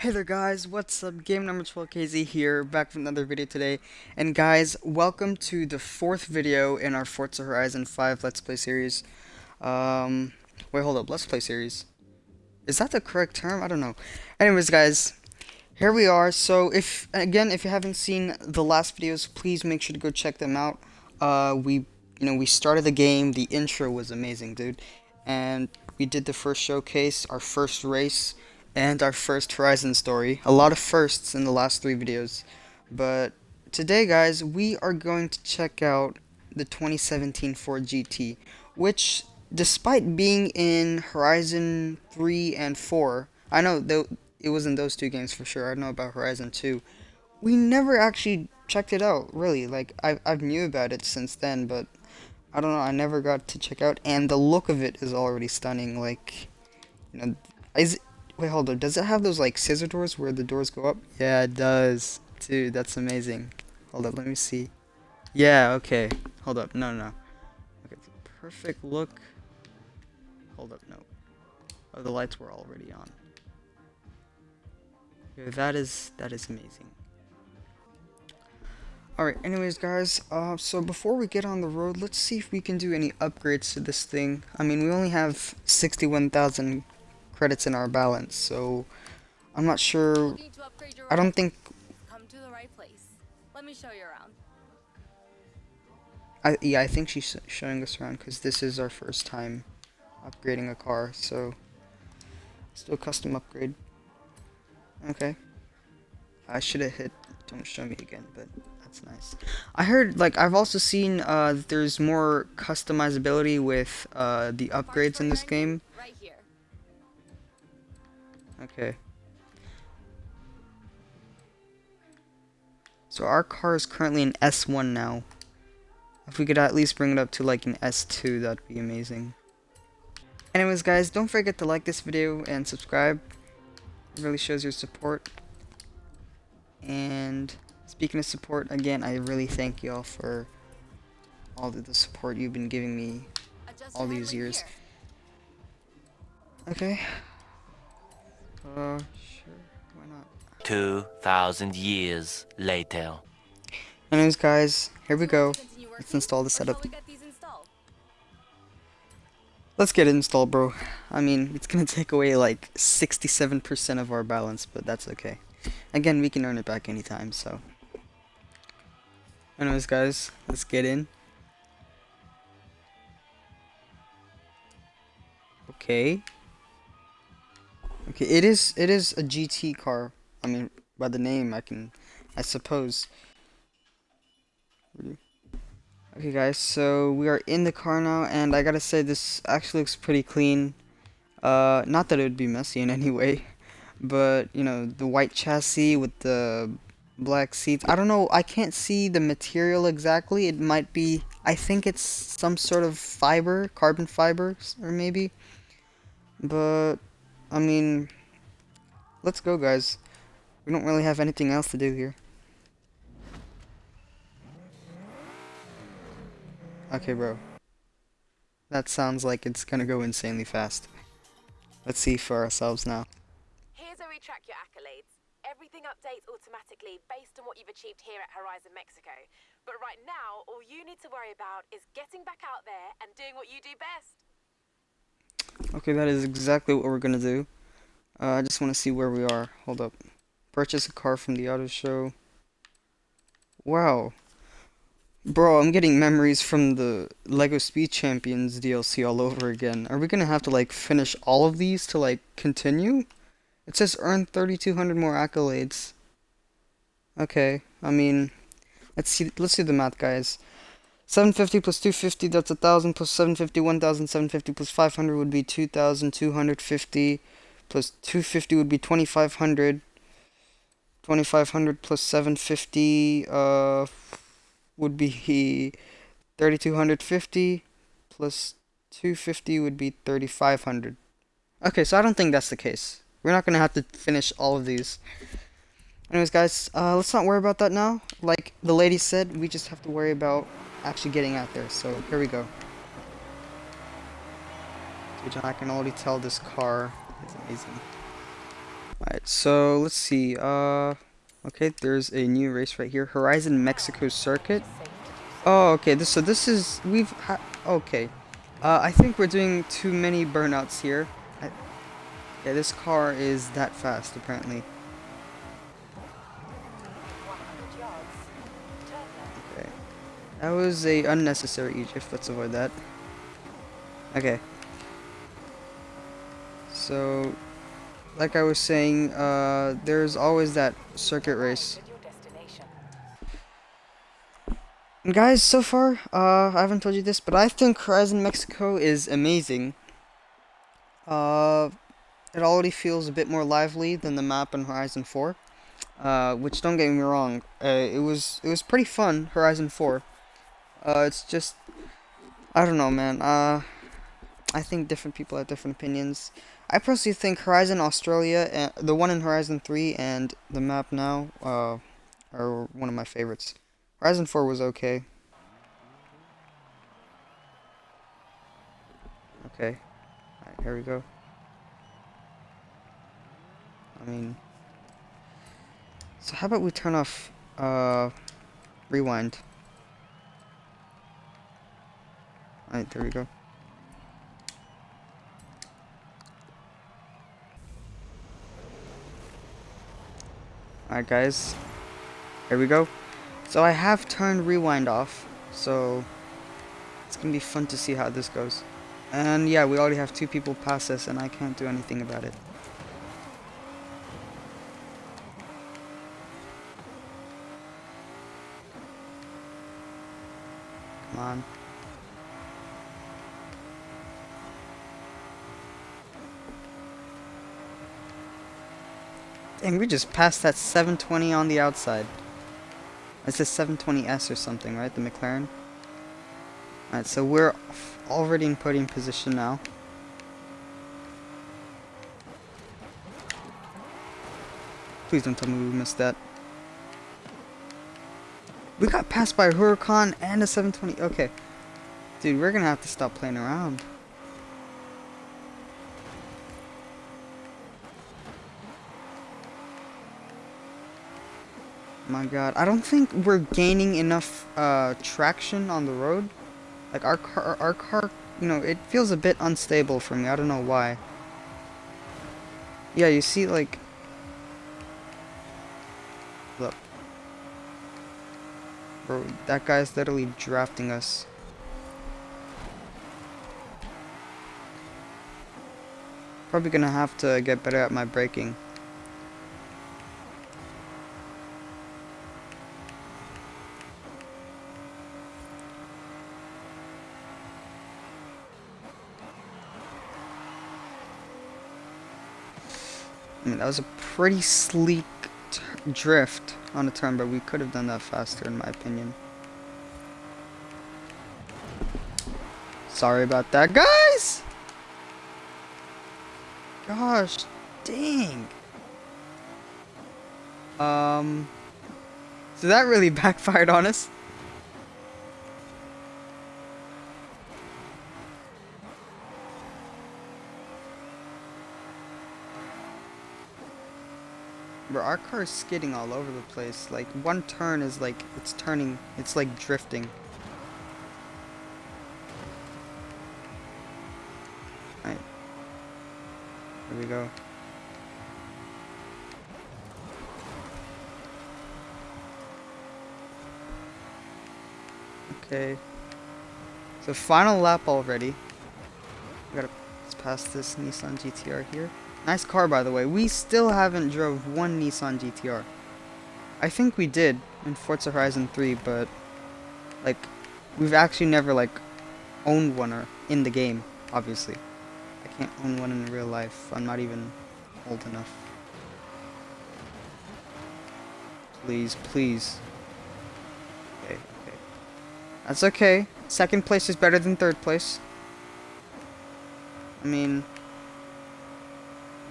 Hey there guys, what's up? Game number 12KZ here, back with another video today. And guys, welcome to the fourth video in our Forza Horizon 5 Let's Play series. Um, wait, hold up, Let's Play series. Is that the correct term? I don't know. Anyways guys, here we are. So if, again, if you haven't seen the last videos, please make sure to go check them out. Uh, we, you know, we started the game, the intro was amazing, dude. And we did the first showcase, our first race and our first Horizon story. A lot of firsts in the last three videos. But today, guys, we are going to check out the 2017 Ford GT, which, despite being in Horizon 3 and 4, I know though it was in those two games for sure. I don't know about Horizon 2. We never actually checked it out, really. Like, I've, I've knew about it since then, but I don't know, I never got to check out. And the look of it is already stunning. Like, you know, is Wait, hold up. Does it have those like scissor doors where the doors go up? Yeah, it does. Dude, that's amazing. Hold up, let me see. Yeah, okay. Hold up. No, no. Okay, perfect look. Hold up, no. Oh, the lights were already on. Okay, that is that is amazing. Alright, anyways guys, uh, so before we get on the road, let's see if we can do any upgrades to this thing. I mean, we only have 61,000 credits in our balance, so I'm not sure. I don't think. Come to the right place. Let me show you around. I yeah, I think she's showing us around because this is our first time upgrading a car, so still custom upgrade. Okay. I should have hit don't show me again, but that's nice. I heard, like, I've also seen uh, there's more customizability with uh, the upgrades in this game. Right here. Okay. So our car is currently an S1 now. If we could at least bring it up to like an S2, that'd be amazing. Anyways guys, don't forget to like this video and subscribe. It really shows your support. And speaking of support, again, I really thank y'all for all the support you've been giving me all these years. Okay. Uh, sure. Why not? 2,000 years later. Anyways, guys, here we go. Let's install the setup. Let's get it installed, bro. I mean, it's gonna take away like 67% of our balance, but that's okay. Again, we can earn it back anytime, so. Anyways, guys, let's get in. Okay. Okay, it is it is a GT car. I mean, by the name, I can, I suppose. Okay, guys, so we are in the car now, and I gotta say this actually looks pretty clean. Uh, not that it would be messy in any way, but you know the white chassis with the black seats. I don't know. I can't see the material exactly. It might be. I think it's some sort of fiber, carbon fiber, or maybe. But I mean, let's go, guys. We don't really have anything else to do here. Okay, bro. That sounds like it's gonna go insanely fast. Let's see for ourselves now. Here's where we track your accolades. Everything updates automatically based on what you've achieved here at Horizon Mexico. But right now, all you need to worry about is getting back out there and doing what you do best. Okay, that is exactly what we're gonna do. Uh, I just want to see where we are. Hold up. Purchase a car from the auto show. Wow. Bro, I'm getting memories from the LEGO Speed Champions DLC all over again. Are we gonna have to, like, finish all of these to, like, continue? It says earn 3,200 more accolades. Okay, I mean, let's see, let's do the math, guys. 750 plus 250, that's 1,000, plus 750, 1,750, plus 500 would be 2,250, plus 250 would be 2,500. 2,500 plus 750 uh, would be 3,250, plus 250 would be 3,500. Okay, so I don't think that's the case. We're not going to have to finish all of these. Anyways, guys, uh, let's not worry about that now. Like the lady said, we just have to worry about actually getting out there. So here we go. Dude, I can already tell this car is amazing. Alright, so let's see. Uh, okay, there's a new race right here. Horizon Mexico Circuit. Oh, okay. This so this is we've okay. Uh, I think we're doing too many burnouts here. I, yeah, this car is that fast apparently. That was a unnecessary Egypt. Let's avoid that. Okay. So, like I was saying, uh, there's always that circuit race. And guys, so far, uh, I haven't told you this, but I think Horizon Mexico is amazing. Uh, it already feels a bit more lively than the map in Horizon 4. Uh, which don't get me wrong, uh, it was it was pretty fun. Horizon 4. Uh, it's just, I don't know, man. Uh, I think different people have different opinions. I personally think Horizon Australia, uh, the one in Horizon 3 and the map now, uh, are one of my favorites. Horizon 4 was okay. Okay. Alright, here we go. I mean... So how about we turn off, uh, rewind. Alright, there we go. Alright guys, here we go. So I have turned rewind off, so it's gonna be fun to see how this goes. And yeah, we already have two people pass us and I can't do anything about it. Come on. Dang, we just passed that 720 on the outside. It's a 720S or something, right? The McLaren? Alright, so we're already in podium position now. Please don't tell me we missed that. We got passed by a Huracan and a 720. Okay. Dude, we're gonna have to stop playing around. My god, I don't think we're gaining enough uh, traction on the road. Like our car, our car, you know, it feels a bit unstable for me. I don't know why. Yeah, you see, like, look, bro, that guy's literally drafting us. Probably gonna have to get better at my braking. That was a pretty sleek drift on a turn, but we could have done that faster, in my opinion. Sorry about that, guys! Gosh, dang. Um, so that really backfired on us. Bro, our car is skidding all over the place. Like, one turn is like, it's turning, it's like drifting. Right. Here we go. Okay. So final lap already. We gotta pass this Nissan GTR here. Nice car, by the way. We still haven't drove one Nissan GTR. I think we did in Forza Horizon 3, but like we've actually never like owned one or in the game. Obviously, I can't own one in real life. I'm not even old enough. Please, please. Okay, okay. That's okay. Second place is better than third place. I mean,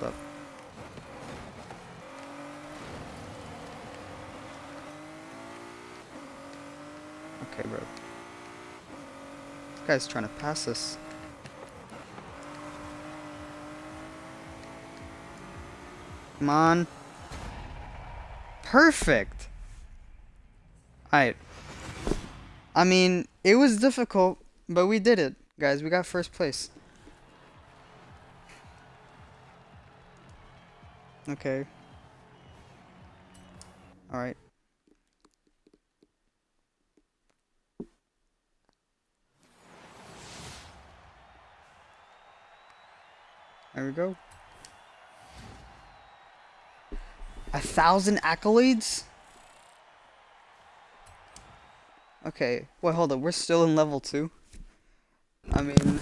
look. Okay, bro. This guy's trying to pass us. Come on. Perfect. Alright. I mean, it was difficult, but we did it. Guys, we got first place. Okay. Alright. There we go. A thousand accolades? Okay, wait, hold up. We're still in level 2. I mean,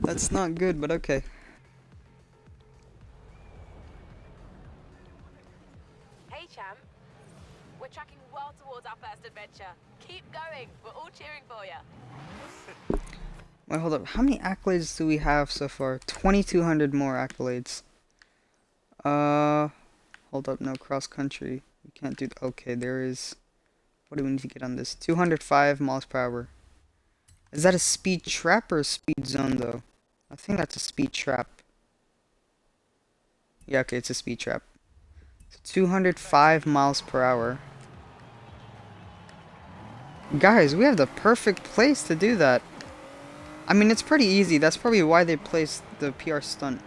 that's not good, but okay. Hold up. How many accolades do we have so far? 2,200 more accolades. Uh, hold up. No, cross country. We can't do. Okay, there is. What do we need to get on this? 205 miles per hour. Is that a speed trap or a speed zone, though? I think that's a speed trap. Yeah, okay, it's a speed trap. So 205 miles per hour. Guys, we have the perfect place to do that. I mean, it's pretty easy. That's probably why they placed the PR stunt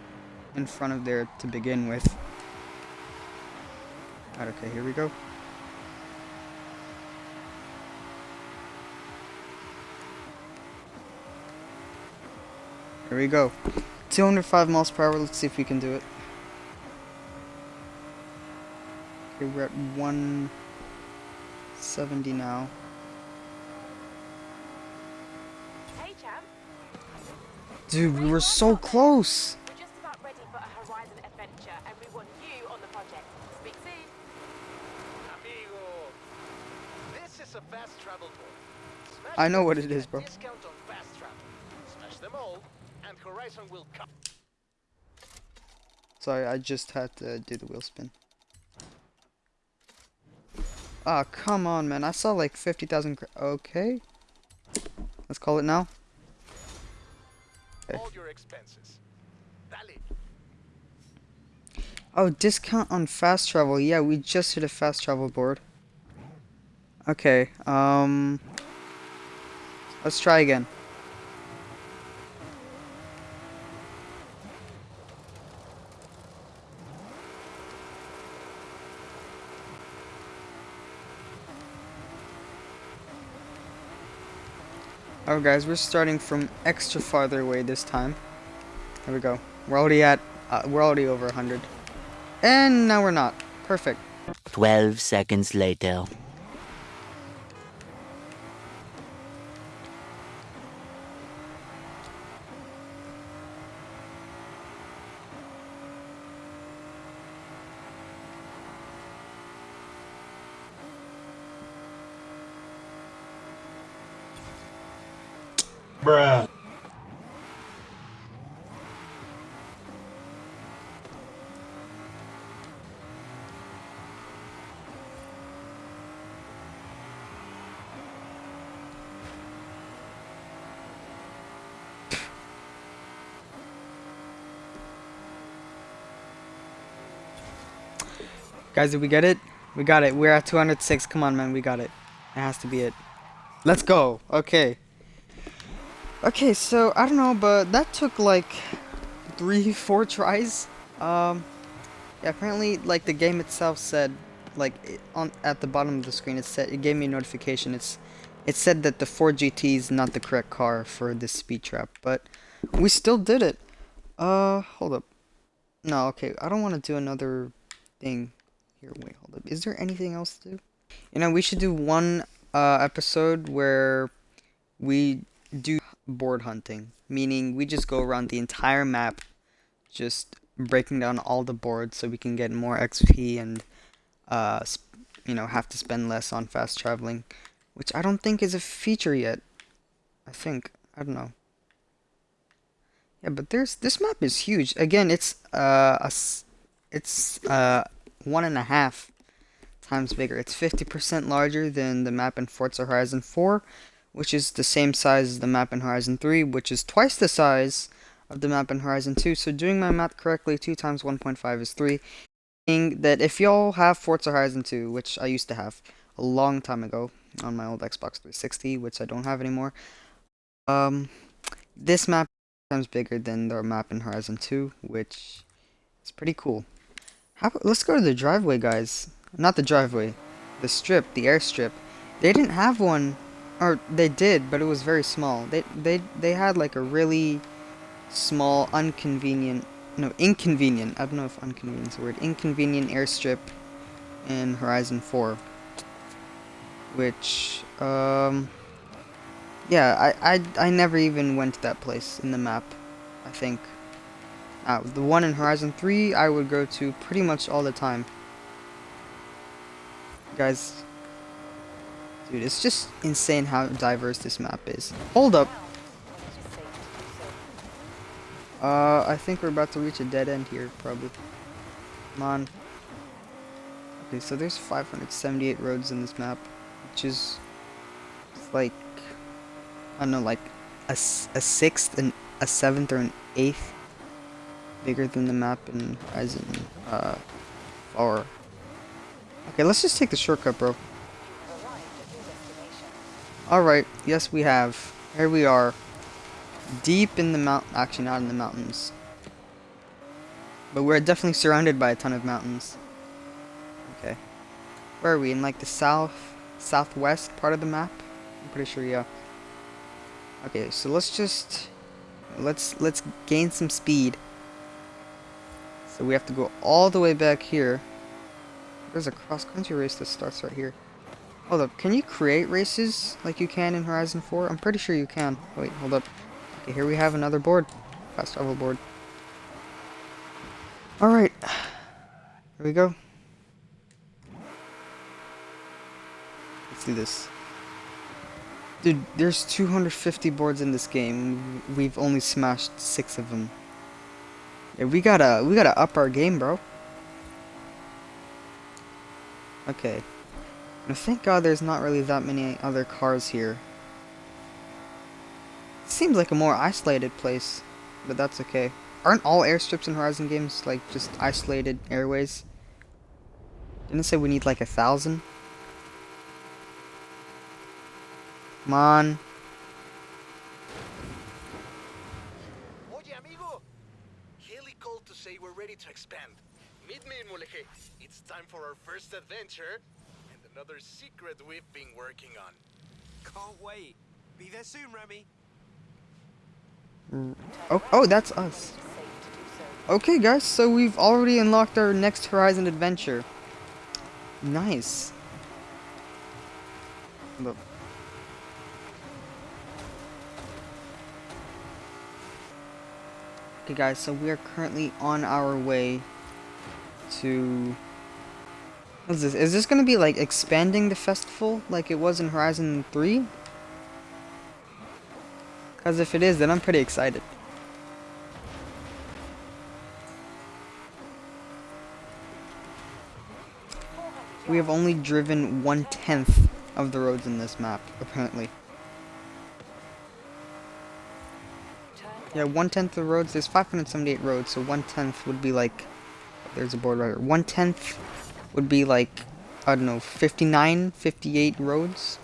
in front of there to begin with. Alright, okay, here we go. Here we go. 205 miles per hour. Let's see if we can do it. Okay, we're at 170 now. Hey, champ. Dude, we were so close. We're just about ready for a Horizon adventure, and we want you on the project. Speak soon. Amigo, this is a we were so close. I know what it is, it bro. Discount on fast travel. Smash them all, and Horizon will come. Sorry, I just had to do the wheel spin. Ah, come on, man. I saw like 50,000. Okay. Let's call it now. Expenses. Dale. Oh, discount on fast travel. Yeah, we just hit a fast travel board. Okay, um... Let's try again. Oh guys, we're starting from extra farther away this time. There we go. We're already at, uh, we're already over 100. And now we're not. Perfect. 12 seconds later. Guys, did we get it? We got it. We're at 206. Come on, man. We got it. It has to be it. Let's go. Okay. Okay, so, I don't know, but that took like three, four tries. Um, yeah, apparently, like, the game itself said, like, it, on at the bottom of the screen, it said, it gave me a notification. It's, it said that the Ford GT is not the correct car for this speed trap, but we still did it. Uh, hold up. No, okay, I don't want to do another thing. Here, wait, hold up. Is there anything else to do? You know, we should do one uh, episode where we do board hunting, meaning we just go around the entire map, just breaking down all the boards so we can get more XP and, uh, you know, have to spend less on fast traveling, which I don't think is a feature yet. I think I don't know. Yeah, but there's this map is huge. Again, it's uh, a it's uh one and a half times bigger. It's 50% larger than the map in Forza Horizon 4, which is the same size as the map in Horizon 3, which is twice the size of the map in Horizon 2. So doing my math correctly, 2 times 1.5 is 3. Meaning that if y'all have Forza Horizon 2, which I used to have a long time ago on my old Xbox 360, which I don't have anymore, um, this map is times bigger than the map in Horizon 2, which is pretty cool. How, let's go to the driveway, guys. Not the driveway, the strip, the airstrip. They didn't have one or they did, but it was very small. They they they had like a really small, inconvenient, no, inconvenient. I don't know if inconvenient is a word. Inconvenient airstrip in Horizon 4, which um, yeah, I I I never even went to that place in the map. I think. Uh, the one in Horizon 3 I would go to pretty much all the time. Guys, Dude, it's just insane how diverse this map is. Hold up. Uh, I think we're about to reach a dead end here, probably. Come on. Okay, so there's 578 roads in this map, which is like, I don't know, like a, a sixth and a seventh or an eighth bigger than the map in Horizon uh, 4. Okay, let's just take the shortcut, bro. Alright, yes we have. Here we are. Deep in the mount actually not in the mountains. But we're definitely surrounded by a ton of mountains. Okay. Where are we? In like the south southwest part of the map? I'm pretty sure yeah. Okay, so let's just let's let's gain some speed. So we have to go all the way back here. There's a cross country race that starts right here. Hold up, can you create races like you can in Horizon 4? I'm pretty sure you can. Wait, hold up. Okay, here we have another board. Fast travel board. Alright. Here we go. Let's do this. Dude, there's 250 boards in this game. We've only smashed six of them. We gotta, we gotta up our game, bro. Okay. Thank god there's not really that many other cars here. Seems like a more isolated place, but that's okay. Aren't all airstrips in Horizon games like just isolated airways? Didn't say we need like a thousand? Come on. Oye, amigo. Haley called to say we're ready to expand. Meet me in Mulegé. It's time for our first adventure and another secret we've been working on. Can't wait. Be there soon, Remy. Mm. Oh, oh, that's us. Okay, guys, so we've already unlocked our next Horizon adventure. Nice. Look. Okay, guys, so we are currently on our way to What's this? Is this gonna be like expanding the festival like it was in Horizon 3? Because if it is, then I'm pretty excited. We have only driven one-tenth of the roads in this map, apparently. Yeah, one-tenth of the roads, there's 578 roads, so one-tenth would be like, there's a board right here, one-tenth would be like, I don't know, 59, 58 roads.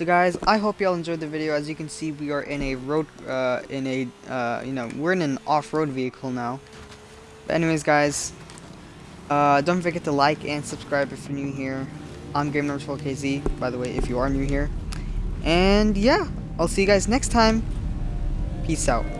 So guys, I hope y'all enjoyed the video. As you can see, we are in a road, uh, in a, uh, you know, we're in an off-road vehicle now. But anyways, guys, uh, don't forget to like and subscribe if you're new here. I'm Game Number 12KZ, by the way, if you are new here. And yeah, I'll see you guys next time. Peace out.